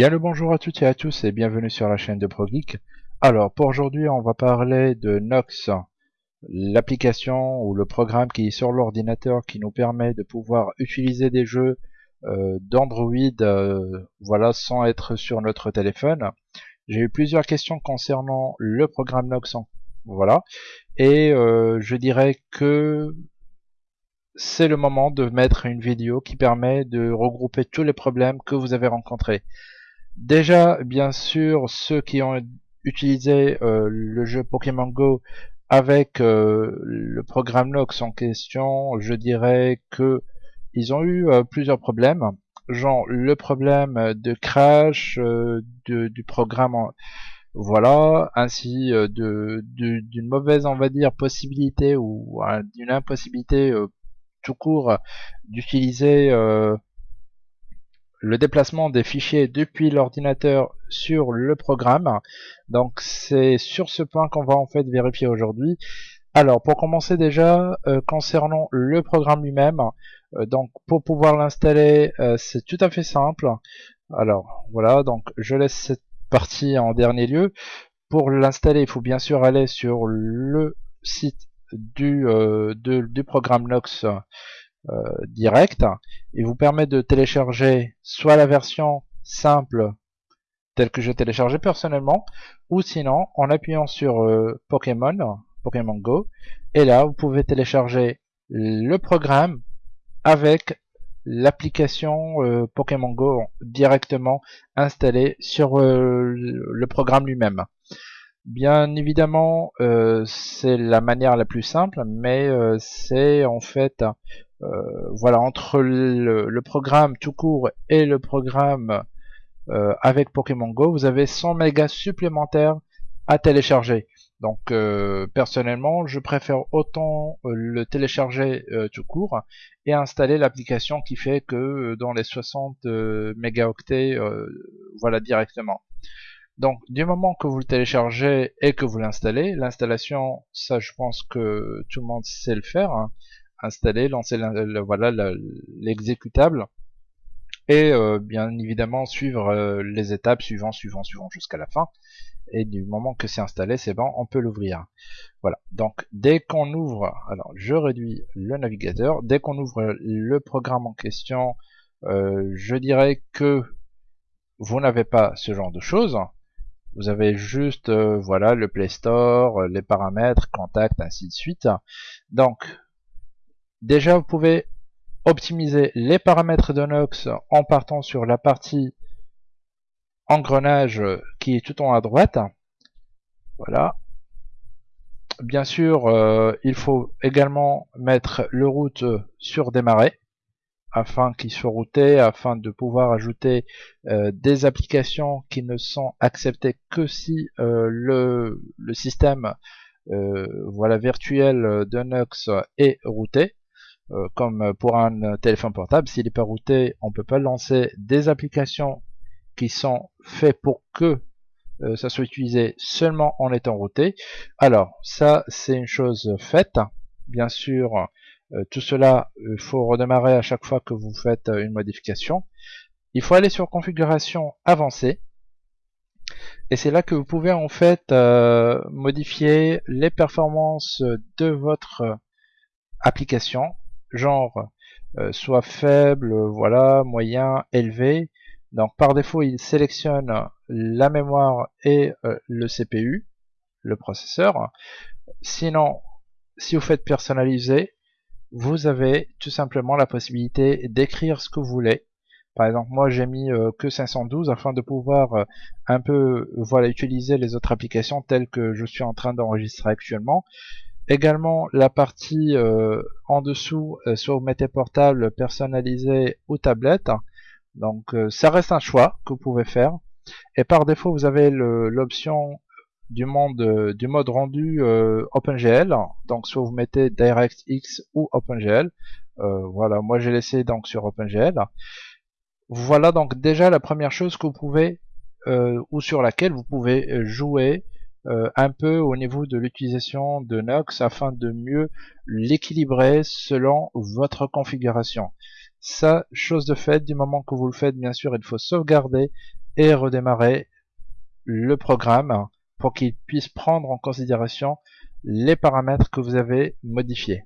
Bien le bonjour à toutes et à tous et bienvenue sur la chaîne de ProGeek. Alors pour aujourd'hui on va parler de Nox, l'application ou le programme qui est sur l'ordinateur qui nous permet de pouvoir utiliser des jeux euh, d'Android euh, voilà, sans être sur notre téléphone. J'ai eu plusieurs questions concernant le programme Nox voilà, et euh, je dirais que c'est le moment de mettre une vidéo qui permet de regrouper tous les problèmes que vous avez rencontrés. Déjà, bien sûr, ceux qui ont utilisé euh, le jeu Pokémon Go avec euh, le programme Nox en question, je dirais que ils ont eu euh, plusieurs problèmes. Genre le problème de crash du programme, voilà, ainsi de d'une mauvaise, on va dire, possibilité ou d'une impossibilité tout court d'utiliser euh, le déplacement des fichiers depuis l'ordinateur sur le programme. Donc c'est sur ce point qu'on va en fait vérifier aujourd'hui. Alors pour commencer déjà, euh, concernant le programme lui-même, euh, donc pour pouvoir l'installer, c'est tout à fait simple. Alors voilà, donc je laisse cette partie en dernier lieu. Pour l'installer, il faut bien sûr aller sur le site du, euh, du programme Nox euh, direct. Il vous permet de télécharger soit la version simple telle que je téléchargeais personnellement, ou sinon en appuyant sur euh, Pokémon, Pokémon Go, et là vous pouvez télécharger le programme avec l'application euh, Pokémon Go directement installée sur le programme lui-même. Bien évidemment, euh, c'est la manière la plus simple, mais euh, c'est en fait, euh, voilà, entre le, programme tout court et le programme avec Pokémon Go, vous avez 100 mégas supplémentaires à télécharger. Donc personnellement, je préfère autant le télécharger tout court et installer l'application qui fait que dans les 60 mégaoctets, voilà directement. Donc du moment que vous le téléchargez et que vous l'installez, l'installation, ça je pense que tout le monde sait le faire, hein. Installer, lancer voilà l'exécutable et euh, bien évidemment suivre euh, les étapes suivant, suivant, suivant jusqu'à la fin. Et du moment que c'est installé, c'est bon, on peut l'ouvrir. Voilà. Donc dès qu'on ouvre, alors je réduis le navigateur, dès qu'on ouvre le programme en question, euh, je dirais que vous n'avez pas ce genre de choses. Vous avez juste voilà le Play Store, les paramètres, contact, ainsi de suite. Donc déjà vous pouvez optimiser les paramètres de Nox en partant sur la partie engrenage qui est tout en haut à droite. Voilà. Bien sûr, euh, il faut également mettre le route sur démarrer afin qu'il soit routé, afin de pouvoir ajouter euh, des applications qui ne sont acceptées que si euh, le, système voilà virtuel de Nox est routé. Comme pour un téléphone portable, s'il n'est pas routé, on ne peut pas lancer des applications qui sont faites pour que ça soit utilisé seulement en étant routé. Alors, ça, c'est une chose faite. Bien sûr, euh, tout cela, il faut redémarrer à chaque fois que vous faites euh, une modification. Il faut aller sur configuration avancée. Et c'est là que vous pouvez en fait euh, modifier les performances de votre application, genre soit faible, voilà, moyen, élevé. Donc par défaut, il sélectionne la mémoire et le CPU, le processeur. Sinon, si vous faites personnaliser, vous avez tout simplement la possibilité d'écrire ce que vous voulez. Par exemple, moi j'ai mis euh, que 512 afin de pouvoir euh, un peu voilà utiliser les autres applications telles que je suis en train d'enregistrer actuellement. Également la partie euh, en dessous, soit vous mettez portable, personnalisé ou tablette. Donc ça reste un choix que vous pouvez faire. Et par défaut, vous avez l'option du monde euh, du mode rendu euh, OpenGL. Donc soit vous mettez DirectX ou OpenGL. Euh, voilà, moi j'ai laissé donc sur OpenGL. Voilà donc déjà la première chose que vous pouvez ou sur laquelle vous pouvez jouer un peu au niveau de l'utilisation de Nox afin de mieux l'équilibrer selon votre configuration. Ça, chose de fait, du moment que vous le faites, bien sûr, il faut sauvegarder et redémarrer le programme pour qu'il puisse prendre en considération les paramètres que vous avez modifiés.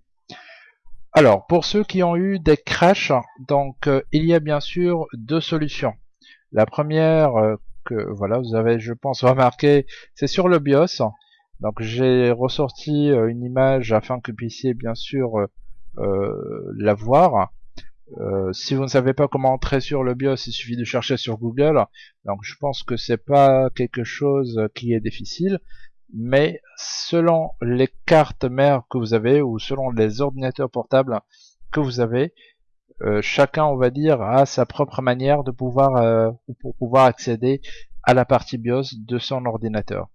Alors, pour ceux qui ont eu des crashs, donc euh, il y a bien sûr deux solutions. La première euh, que voilà, vous avez, je pense, remarqué, c'est sur le BIOS. Donc j'ai ressorti euh, une image afin que vous puissiez bien sûr la voir. si vous ne savez pas comment entrer sur le BIOS, il suffit de chercher sur Google. Donc je pense que c'est pas quelque chose qui est difficile mais selon les cartes mères que vous avez ou selon les ordinateurs portables que vous avez, euh, chacun, on va dire, a sa propre manière de pouvoir euh, pour pouvoir accéder à la partie BIOS de son ordinateur.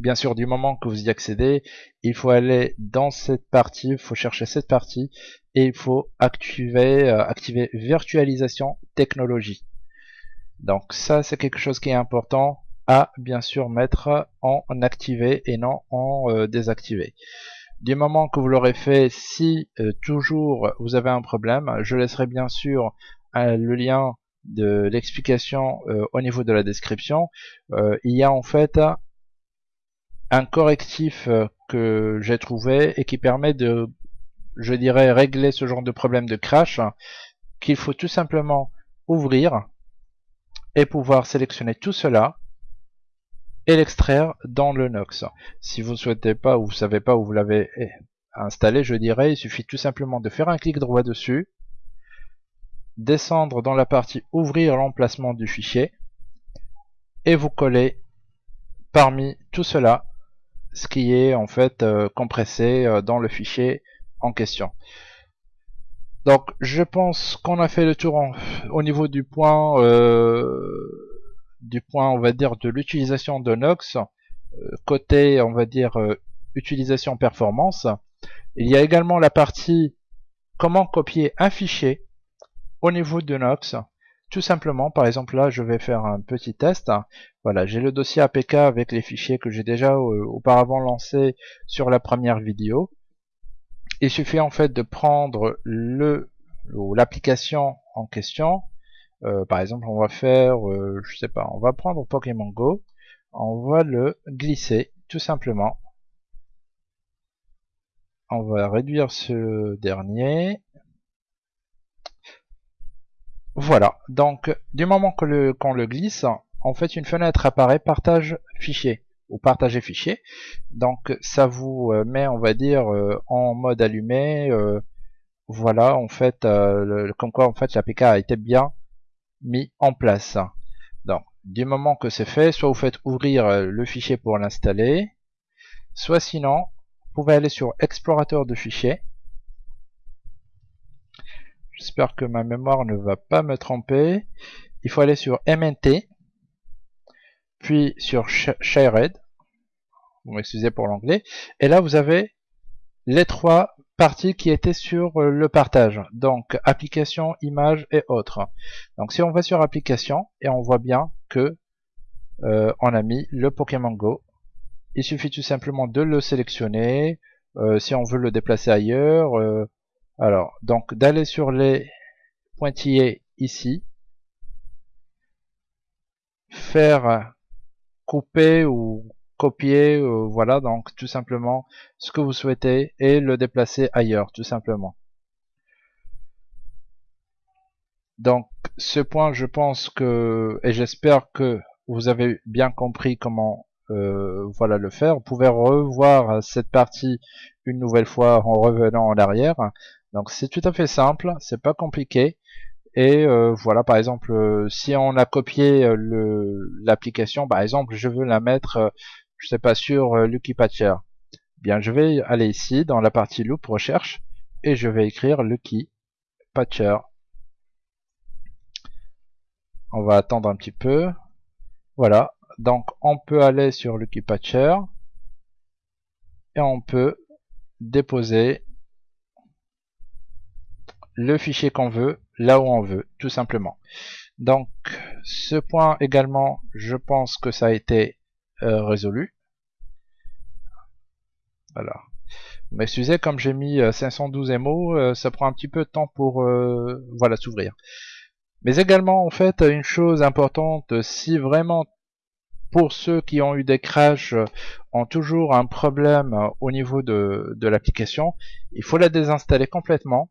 Bien sûr, du moment que vous y accédez, il faut aller dans cette partie, il faut chercher cette partie et il faut activer, euh, activer virtualisation technologie. Donc ça, c'est quelque chose qui est important à bien sûr mettre en activé et non en euh, désactivé. Du moment que vous l'aurez fait, si euh, toujours vous avez un problème, je laisserai bien sûr euh, le lien de l'explication au niveau de la description. il y a en fait un correctif que j'ai trouvé et qui permet de, je dirais, régler ce genre de problème de crash qu'il faut tout simplement ouvrir et pouvoir sélectionner tout cela et l'extraire dans le Nox. Si vous ne souhaitez pas ou vous savez pas où vous l'avez installé, je dirais, il suffit tout simplement de faire un clic droit dessus, descendre dans la partie ouvrir l'emplacement du fichier et vous coller parmi tout cela ce qui est en fait euh, compressé euh, dans le fichier en question. Donc je pense qu'on a fait le tour au niveau du point euh, du point, on va dire, de l'utilisation de Nox, euh, côté, on va dire, euh, utilisation performance, il y a également la partie comment copier un fichier au niveau de Nox. Tout simplement, par exemple là, je vais faire un petit test. Voilà, j'ai le dossier APK avec les fichiers que j'ai déjà euh, auparavant lancés sur la première vidéo. Il suffit en fait de prendre le l'application en question, euh, par exemple, on va faire, euh, je sais pas, on va prendre Pokémon Go, on va le glisser tout simplement. On va réduire ce dernier. Voilà, donc du moment que le qu'on le glisse, en fait une fenêtre apparaît partage fichier ou partager fichier. Donc ça vous euh, met, on va dire, en mode allumé. voilà, en fait, comme quoi en fait l'APK a été bien mis en place. Donc, du moment que c'est fait, soit vous faites ouvrir euh, le fichier pour l'installer, soit sinon, vous pouvez aller sur explorateur de fichiers. J'espère que ma mémoire ne va pas me tromper. Il faut aller sur MNT, puis sur Shared. Vous m'excusez pour l'anglais. Et là, vous avez les trois partie qui était sur euh, le partage. Donc application, image et autres. Donc si on va sur application et on voit bien que euh, on a mis le Pokémon Go. Il suffit tout simplement de le sélectionner. Euh, si on veut le déplacer ailleurs. alors donc d'aller sur les pointillés ici. Faire couper ou copier, euh, voilà, donc tout simplement ce que vous souhaitez et le déplacer ailleurs, tout simplement. Donc ce point, je pense que, et j'espère que vous avez bien compris comment euh, voilà le faire. Vous pouvez revoir cette partie une nouvelle fois en revenant en arrière. Donc c'est tout à fait simple, c'est pas compliqué. Et euh, voilà, par exemple, si on a copié l'application, par exemple, je veux la mettre je sais pas sur euh, Lucky Patcher. Bien, je vais aller ici dans la partie loop recherche et je vais écrire Lucky Patcher. On va attendre un petit peu. Voilà, donc on peut aller sur Lucky Patcher et on peut déposer le fichier qu'on veut là où on veut, tout simplement. Donc ce point également, je pense que ça a été euh, résolu. Voilà. Vous m'excusez, comme j'ai mis 512 euh, MO, euh, ça prend un petit peu de temps pour voilà s'ouvrir. Mais également, en fait, une chose importante, si vraiment pour ceux qui ont eu des crashs, euh, ont toujours un problème euh, au niveau de, l'application, il faut la désinstaller complètement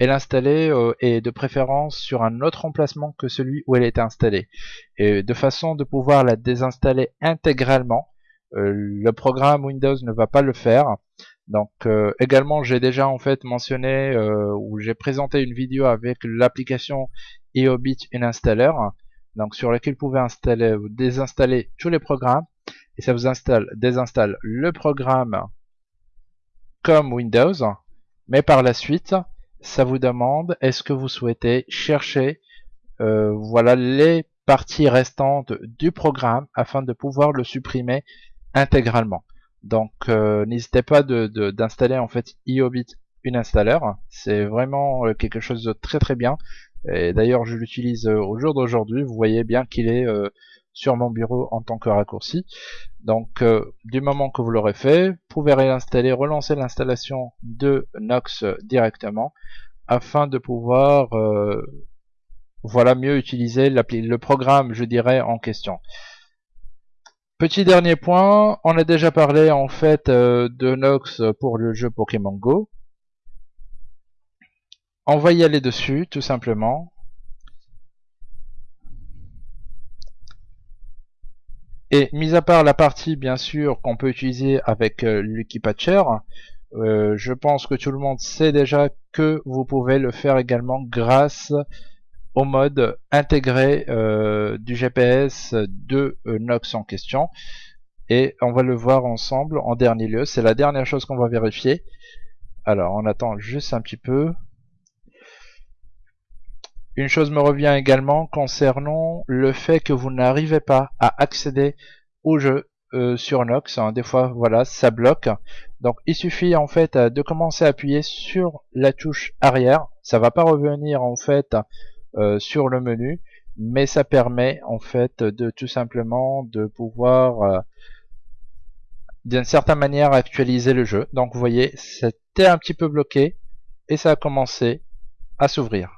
et l'installer euh, et de préférence sur un autre emplacement que celui où elle est installée. Et de façon de pouvoir la désinstaller intégralement, le programme Windows ne va pas le faire. Donc également j'ai déjà en fait mentionné où j'ai présenté une vidéo avec l'application EOBit Installer donc sur lequel vous pouvez installer ou désinstaller tous les programmes et ça vous installe, désinstalle le programme comme Windows mais par la suite ça vous demande est-ce que vous souhaitez chercher euh, voilà les parties restantes du programme afin de pouvoir le supprimer intégralement donc euh, n'hésitez pas d'installer de, en fait iobit une installeur c'est vraiment euh, quelque chose de très très bien et d'ailleurs, je l'utilise euh, au jour d'aujourd'hui. Vous voyez bien qu'il est sur mon bureau en tant que raccourci. Donc, du moment que vous l'aurez fait, vous pouvez réinstaller, relancer l'installation de Nox directement afin de pouvoir voilà mieux utiliser le programme, je dirais, en question. Petit dernier point, on a déjà parlé en fait de Nox pour le jeu Pokémon Go. On va y aller dessus tout simplement. Et mis à part la partie bien sûr qu'on peut utiliser avec euh, Patcher euh, je pense que tout le monde sait déjà que vous pouvez le faire également grâce au mode intégré euh, du GPS de Nox en question et on va le voir ensemble en dernier lieu c'est la dernière chose qu'on va vérifier alors on attend juste un petit peu une chose me revient également concernant le fait que vous n'arrivez pas à accéder au jeu euh, sur Nox. Hein. Des fois, voilà, ça bloque. Donc, il suffit en fait de commencer à appuyer sur la touche arrière. Ça va pas revenir en fait euh, sur le menu, mais ça permet en fait de tout simplement de pouvoir euh, d'une certaine manière actualiser le jeu. Donc, vous voyez, c'était un petit peu bloqué et ça a commencé à s'ouvrir.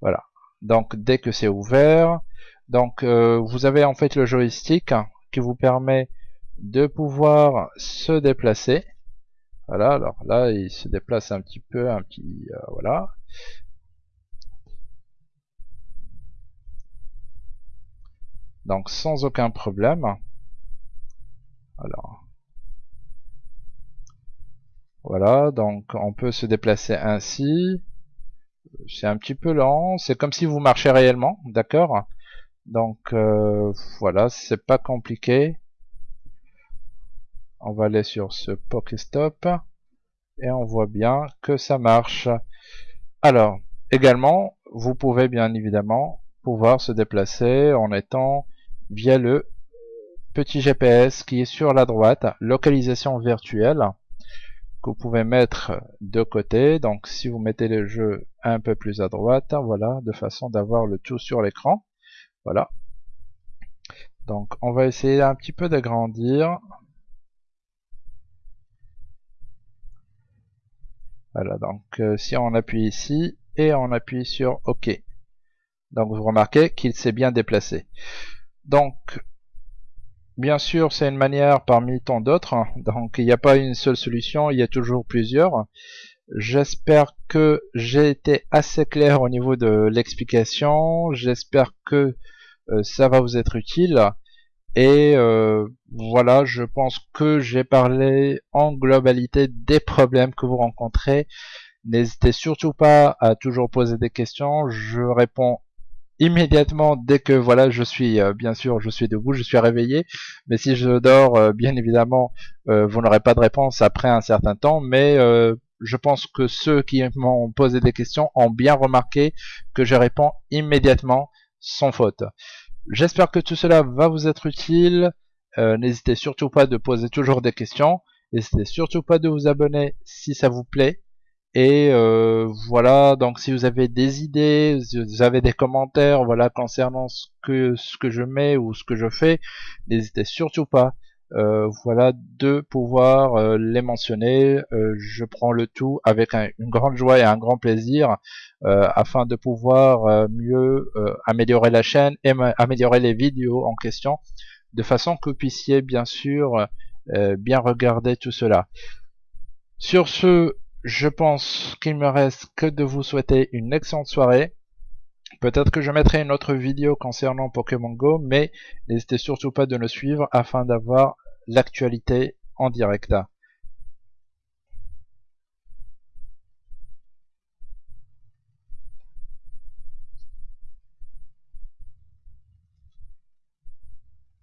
Voilà. Donc dès que c'est ouvert, donc euh, vous avez en fait le joystick qui vous permet de pouvoir se déplacer. Voilà, alors là il se déplace un petit peu, un petit voilà. Donc sans aucun problème. Alors voilà, donc on peut se déplacer ainsi c'est un petit peu lent, c'est comme si vous marchez réellement, d'accord? Donc euh, voilà, c'est pas compliqué. On va aller sur ce Pokéstop et on voit bien que ça marche. Alors, également, vous pouvez bien évidemment pouvoir se déplacer en étant via le petit GPS qui est sur la droite, localisation virtuelle que vous pouvez mettre de côté. Donc si vous mettez le jeu un peu plus à droite, voilà, de façon d'avoir le tout sur l'écran. Voilà. Donc on va essayer un petit peu d'agrandir. Voilà, donc euh, si on appuie ici et on appuie sur OK. Donc vous remarquez qu'il s'est bien déplacé. Donc Bien sûr, c'est une manière parmi tant d'autres, hein. donc il n'y a pas une seule solution, il y a toujours plusieurs. J'espère que j'ai été assez clair au niveau de l'explication, j'espère que euh, ça va vous être utile. Et euh, voilà, je pense que j'ai parlé en globalité des problèmes que vous rencontrez. N'hésitez surtout pas à toujours poser des questions, je réponds immédiatement dès que voilà je suis euh, bien sûr je suis debout je suis réveillé. Mais si je dors euh, bien évidemment euh, vous n'aurez pas de réponse après un certain temps. Mais je pense que ceux qui m'ont posé des questions ont bien remarqué que je réponds immédiatement sans faute. J'espère que tout cela va vous être utile. N'hésitez surtout pas de poser toujours des questions. N'hésitez surtout pas de vous abonner si ça vous plaît et euh, voilà, donc si vous avez des idées, si vous avez des commentaires voilà concernant ce que ce que je mets ou ce que je fais, n'hésitez surtout pas voilà de pouvoir les mentionner. je prends le tout avec une grande joie et un grand plaisir afin de pouvoir mieux améliorer la chaîne et améliorer les vidéos en question de façon que vous puissiez bien sûr bien regarder tout cela. Sur ce, je pense qu'il me reste que de vous souhaiter une excellente soirée. Peut-être que je mettrai une autre vidéo concernant Pokémon Go, mais n'hésitez surtout pas de nous suivre afin d'avoir l'actualité en direct.